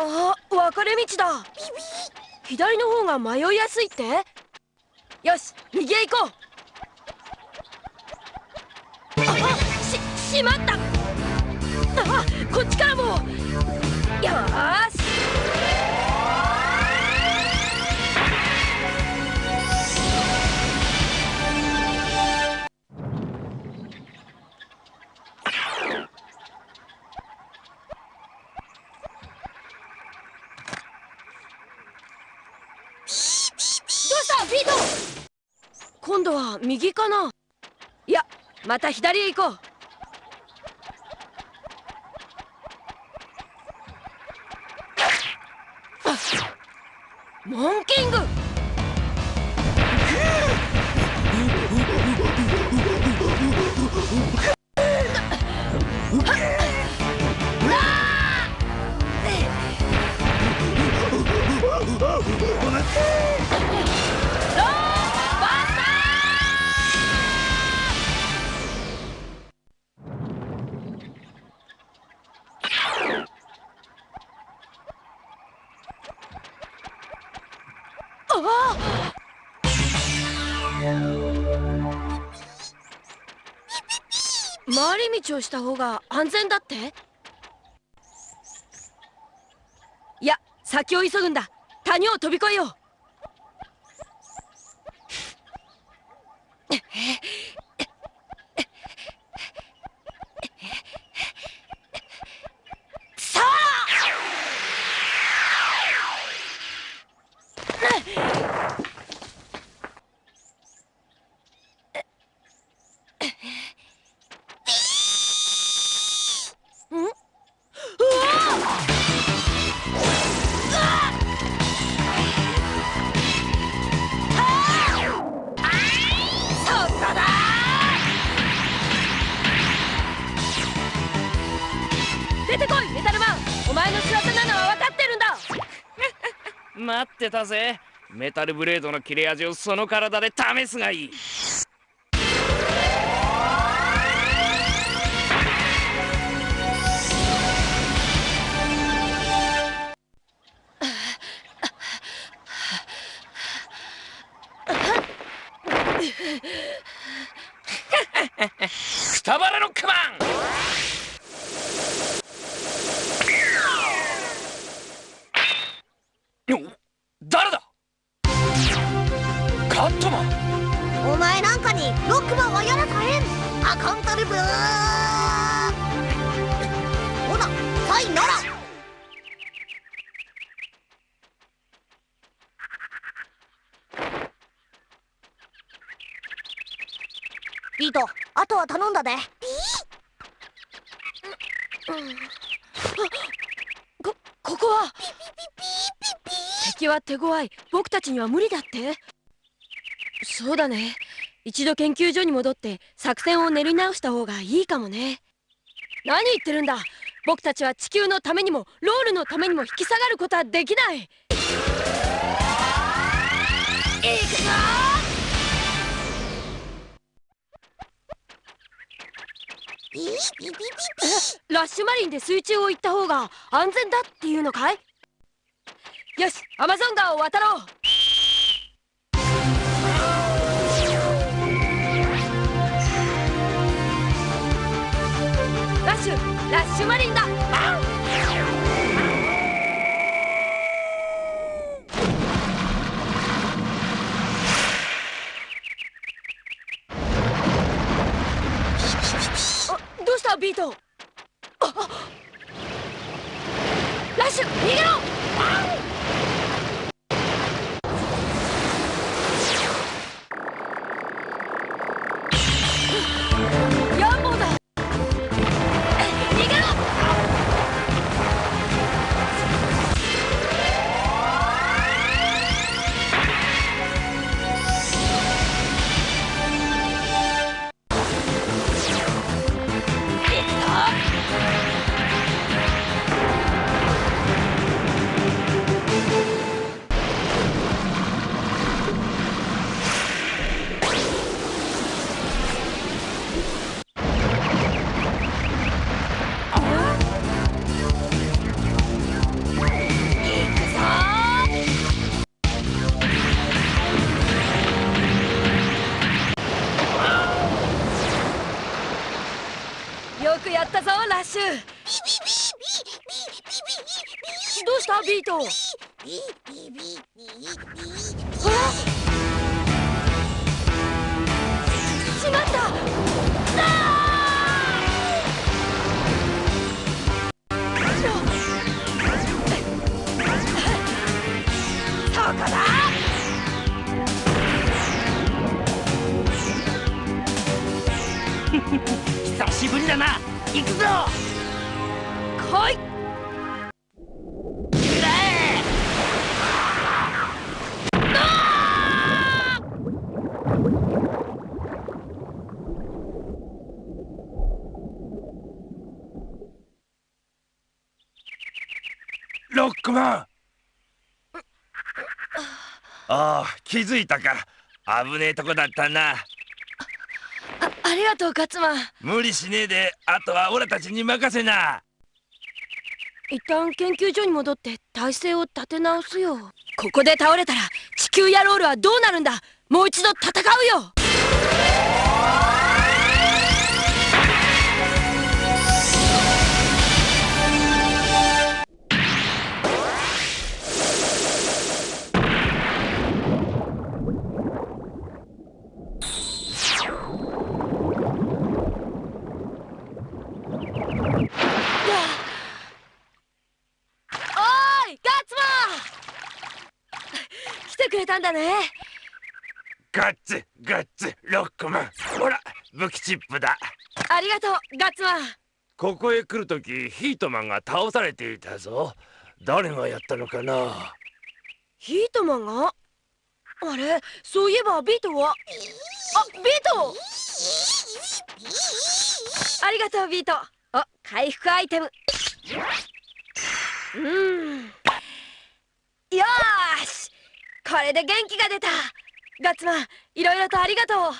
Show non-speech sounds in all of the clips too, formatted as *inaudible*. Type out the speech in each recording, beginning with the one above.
あ分かれ道だ。左の方が迷いやすいって？よし右へ行こう。あししまった。あこっちからも。よし。右かな？いやまた左へ行こう。道をした方が安全だって？いや先を急ぐんだ。谷を飛び越えよう。待ってたぜ。メタルブレードの切れ味をその体で試すがいい。へんアカンタルブー。ほなさいなら。ビートあとは頼んだで。ビー、うんこここは？ピピピピピピ敵は手強い。僕たちには無理だって。そうだね。一度研究所に戻って作戦を練り直した方がいいかもね。何言ってるんだ。僕たちは地球のためにもロールのためにも引き下がることはできない。行くぞ。ラッシュマリンで水中を行った方が安全だっていうのかい？よしアマゾン川を渡ろう。ラッシュラッシュマリンだ。どうしたビート。ラッシュ逃げろ。気づいたか危ねえとこだったな。あありがとうガッツマ。ン無理しねえで。あとはオラたちに任せな。一旦研究所に戻って体勢を立て直すよ。ここで倒れたら地球やロールはどうなるんだ。もう一度戦うよたんだね。ガッツガッツロックマンほら武器チップだ。ありがとうガッツマン。ここへ来るときヒートマンが倒されていたぞ。誰がやったのかな。ヒートマンが？あれそういえばビートは？あビート！ありがとうビート。お回復アイテム。うん。よーしこれで元気が出た。ガッツマンいろいろとありがとう。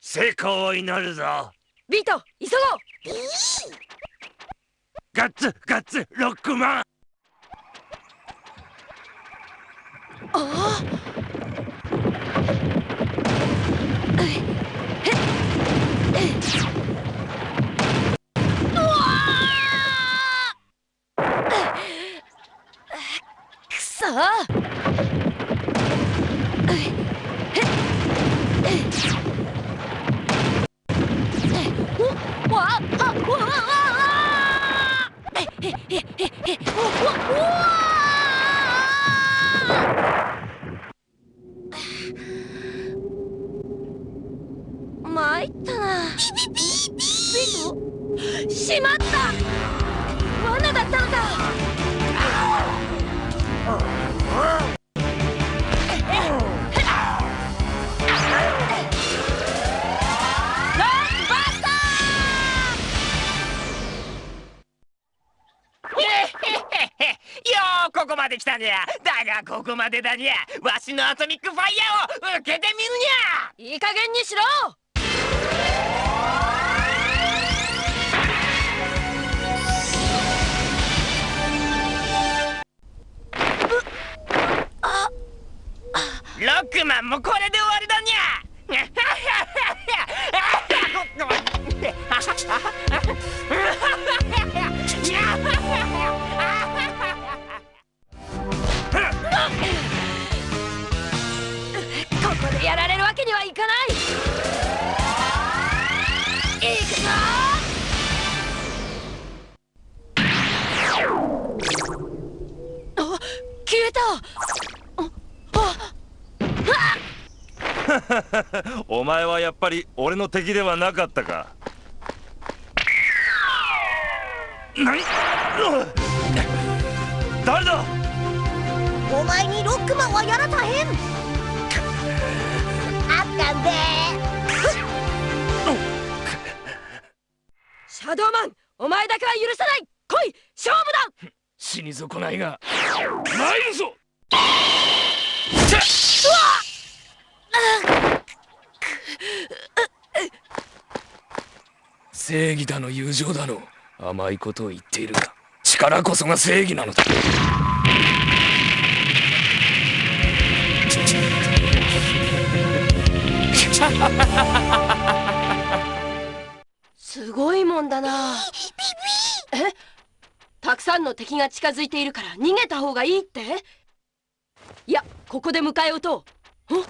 成功を祈るぞ。ビート急ごう。ガッツガッツロックマン。ああ。えへっえ。うわー。くそ参ったな。しまった。罠だったのかようここまで来たにゃ。だがここまでだにゃ。わしのアトミックファイヤーを受けてみるにゃ。ーいい加減にしろ。ロックマンもこれで終わりだにゃ *laughs* ここでやられるわけにはいかない。いくぞ。あ消えた。*laughs* お前はやっぱり俺の敵ではなかったか。何前にロックマンはやらたへん。あったんで。シャドーマンお前だけは許さない。来い勝負だ。死に損ないが。ないぞ。正義だの友情だの。甘いことを言っているが力こそが正義なのだ。すごいもんだな。え？たくさんの敵が近づいているから逃げた方がいいって？いやここで迎え撃と。うん？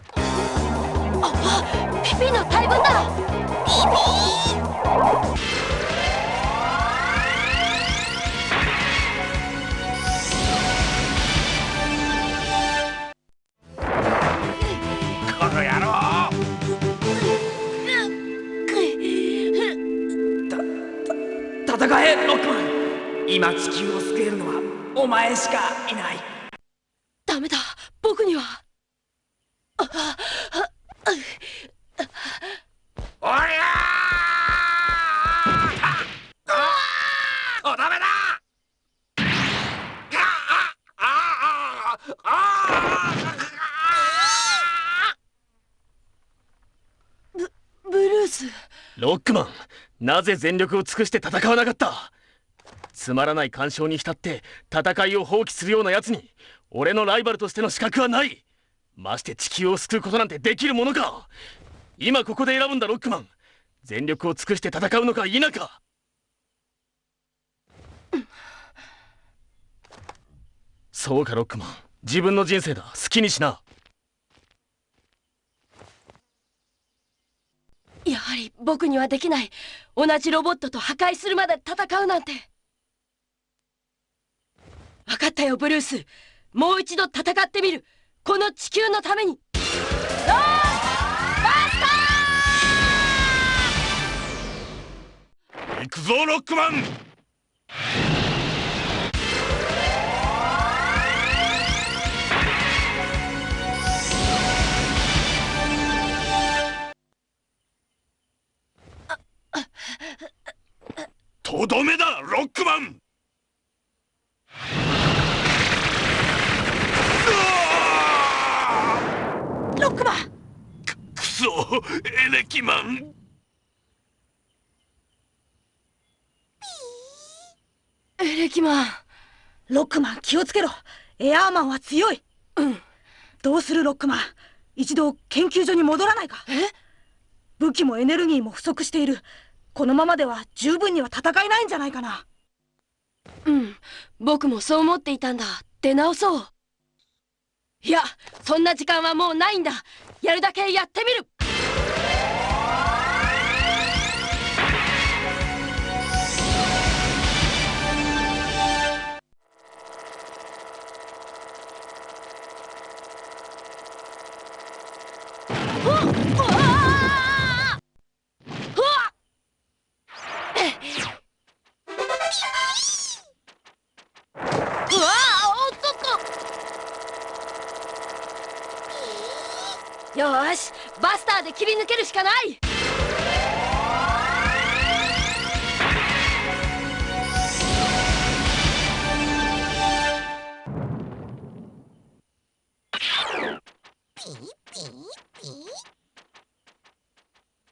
ああピピの大群だ。ピピ戦えロックマン今地球を救えるのはお前しかいない。ダメだ僕には。ああおりゃーおダメだああああブルースロックマンなぜ全力を尽くして戦わなかった？つまらない干渉に浸って戦いを放棄するような奴に俺のライバルとしての資格はない。まして地球を救うことなんてできるものか。今ここで選ぶんだロックマン。全力を尽くして戦うのか否か。そうかロックマン。自分の人生だ。好きにしな。やはり僕にはできない。同じロボットと破壊するまで戦うなんて。分かったよブルース。もう一度戦ってみる。この地球のために。行くぞロックマン！どめだロックマン。ロックマン。くそエレキマン。エレキマン。ロックマン気をつけろ。エアーマンは強い。うん。どうするロックマン。一度研究所に戻らないか。え？武器もエネルギーも不足しているこのままでは十分には戦えないんじゃないかな。うん。僕もそう思っていたんだ。出直そう。いやそんな時間はもうないんだ。やるだけやってみる。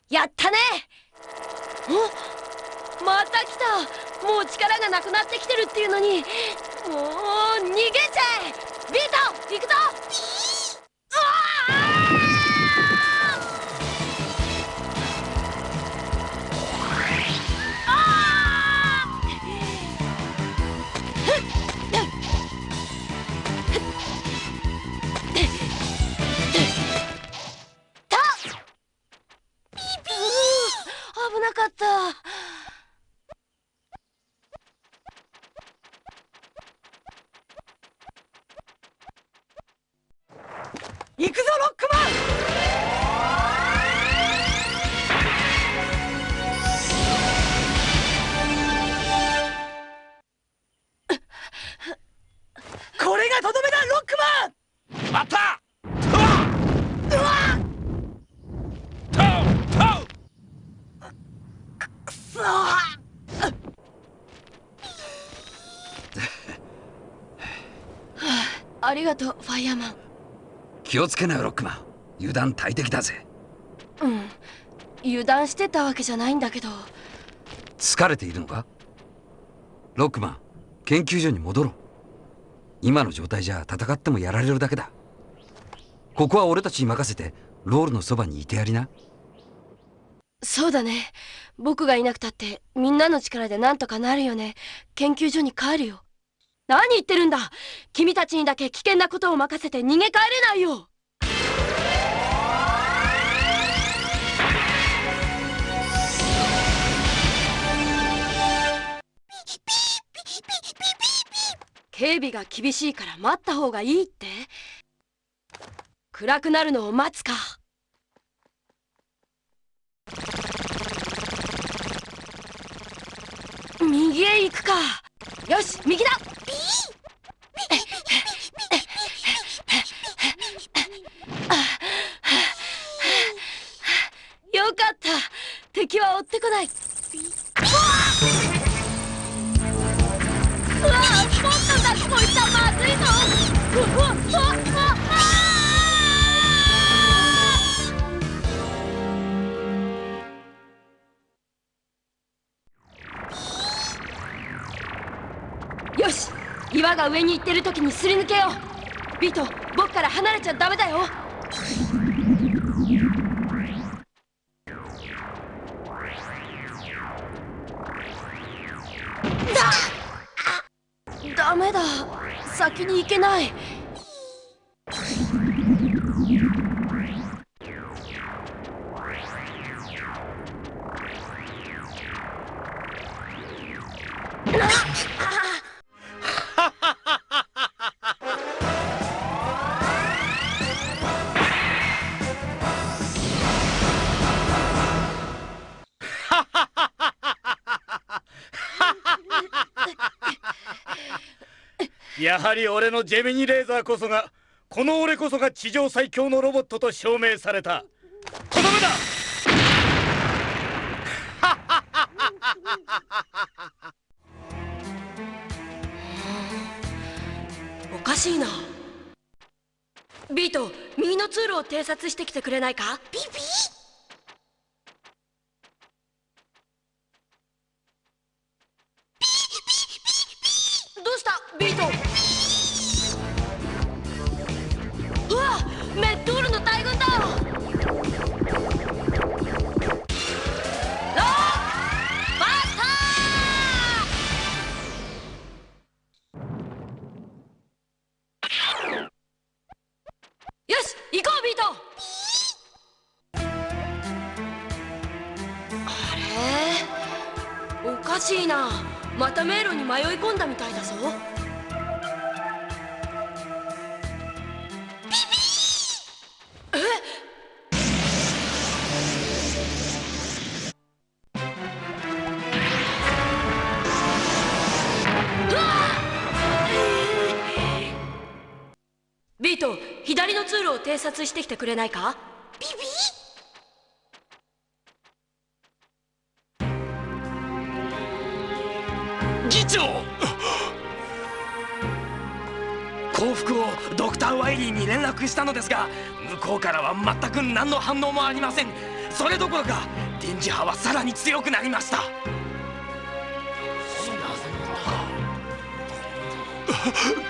やったね。おまた来た。もう力がなくなってきてるっていうのに。もう逃げちゃえ。ビート行くぞ。りがとうファイヤーマン。気をつけなよロックマン。油断大敵だぜ。うん。油断してたわけじゃないんだけど。疲れているのか？ロックマン研究所に戻ろう。今の状態じゃ戦ってもやられるだけだ。ここは俺たちに任せてロールのそばにいてやりな。そうだね。僕がいなくたってみんなの力でなんとかなるよね。研究所に帰るよ何言ってるんだ？君たちにだけ危険なことを任せて逃げ帰れないよ。警備が厳しいから待った方がいいって暗くなるのを待つか右へ行くかよし右だ。よかった。敵は追ってこない。うわあもっとだこいつはまずいぞ岩が上に行ってる時にすり抜けよう。ビート僕から離れちゃダメだよ。だダメだ。先に行けない。やはり俺のジェミニレーザーこそがこの俺こそが地上最強のロボットと証明された。とどめだ！*laughs* おかしいな。ビート右の通路を偵察してきてくれないか？ピピ左の通路を偵察してきてくれないか？ビビ？議長！幸福をドクター・ワイリーに連絡したのですが向こうからは全く何の反応もありません。それどころか電磁波はさらに強くなりました。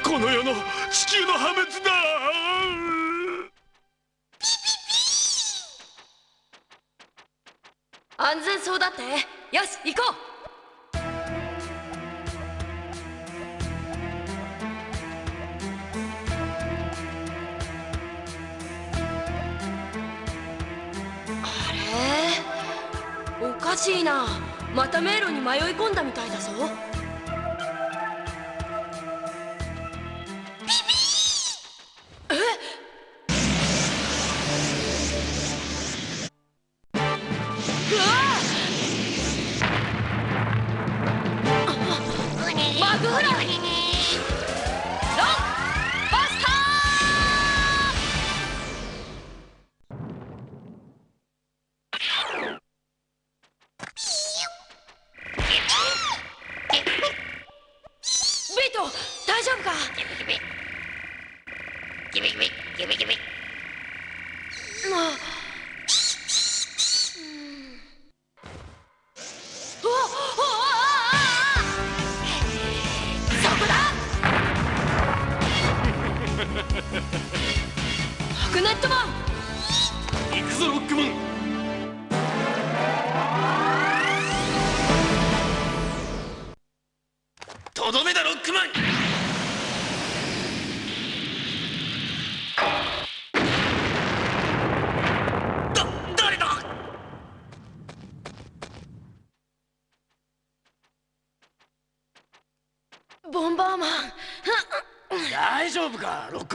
この世の地球の破滅だそうだって。よし行こう。あれ？おかしいな。また迷路に迷い込んだみたいだぞ。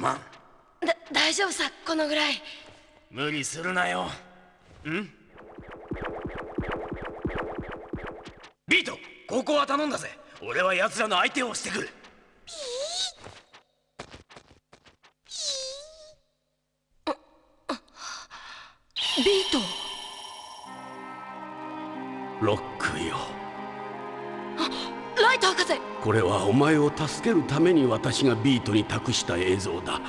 夫かロックマンだ大丈夫さこのぐらい。無理するなよ。ん？ビートここは頼んだぜ。俺は奴らの相手をしてくる。ビート。ロックよライト博士。これはお前を助けるために私がビートに託した映像だ。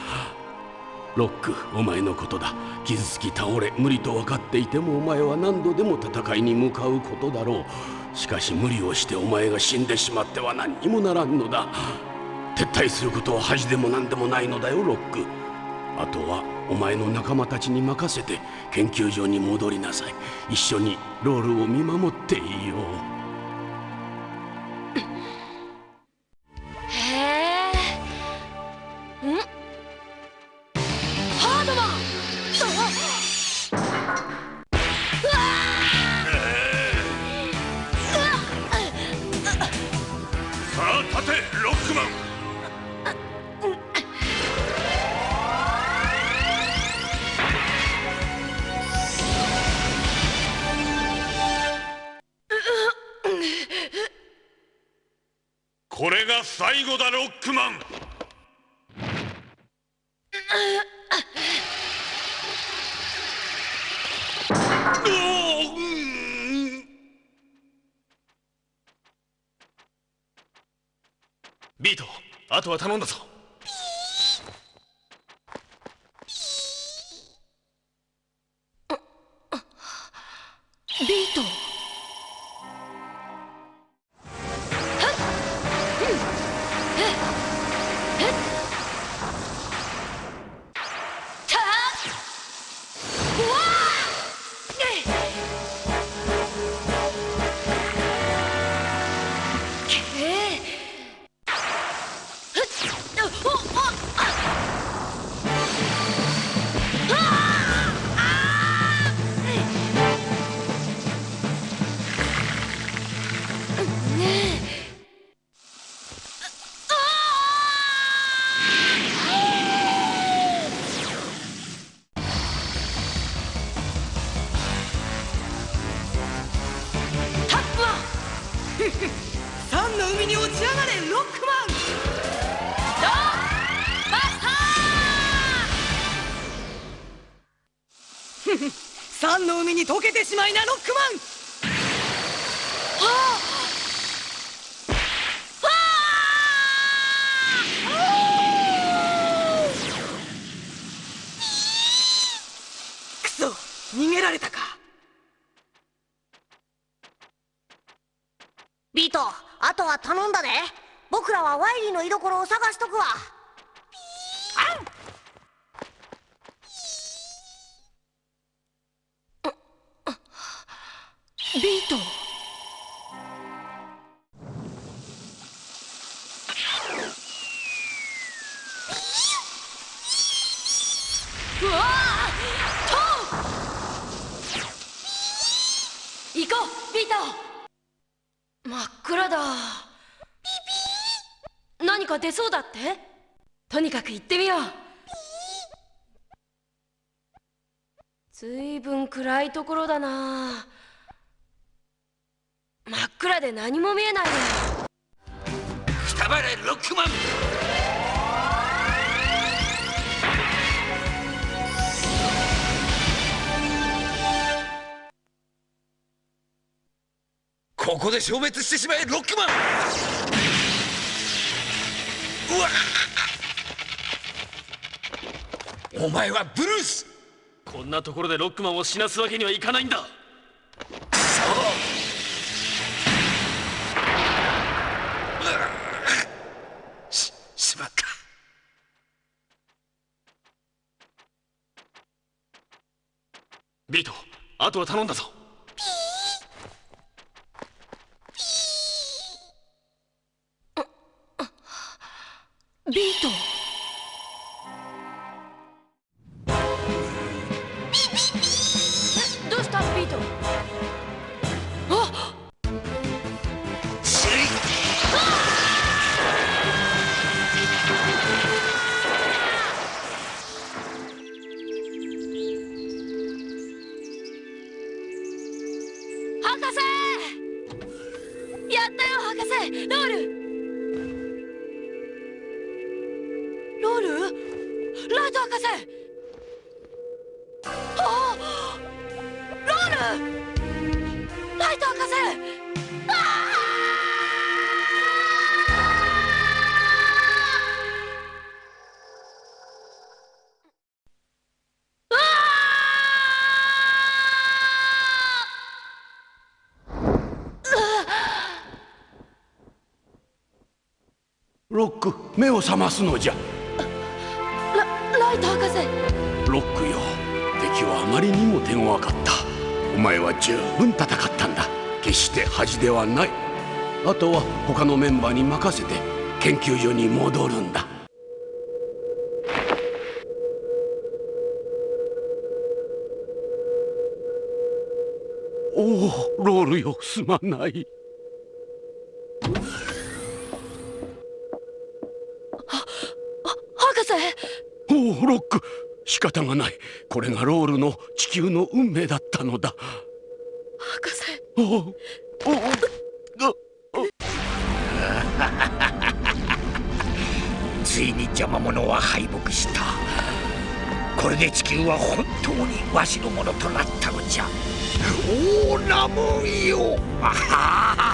ロックお前のことだ。傷つき倒れ無理と分かっていてもお前は何度でも戦いに向かうことだろう。しかし無理をしてお前が死んでしまっては何にもならんのだ。撤退することは恥でも何でもないのだよロック。あとはお前の仲間たちに任せて研究所に戻りなさい。一緒にロールを見守っていよう。あ立てロックマン。これが最後だロックマンうおうんビートあとは頼んだぞ。しまいなロックマン。くそ逃げられたか。ビートあとは頼んだで。僕らはワイリーの居所を探しとくわ。ビート。うわトウ行こうビート。真っ暗だ。何か出そうだって？とにかく行ってみよう。ずいぶん暗いところだな。暗で何も見えないよくたばれロックマンここで消滅してしまえロックマンうわ。お前はブルース。こんなところでロックマンを死なすわけにはいかないんだししまったビートあとは頼んだぞ。ビート。えどロック目を覚ますのじゃ。ラライト博士ロックよ。敵はあまりにも手強かった。お前は十分戦ったんだ。決して恥ではない。あとは他のメンバーに任せて研究所に戻るんだ。おおロールよ。すまない方がない。これがロールの地球の運命だったのだ。博士。おおおおついに邪魔者は敗北した。これで地球は本当にわしのものとなったのじゃ。おおラモンよ。あはは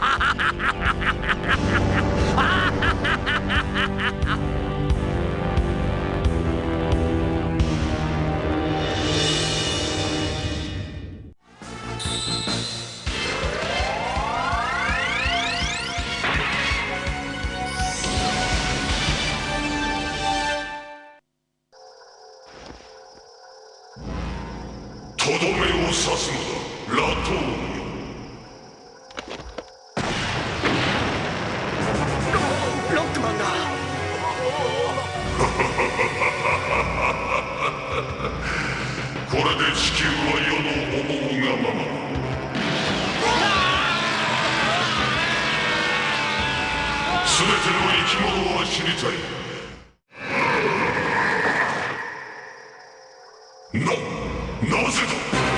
なぜだ？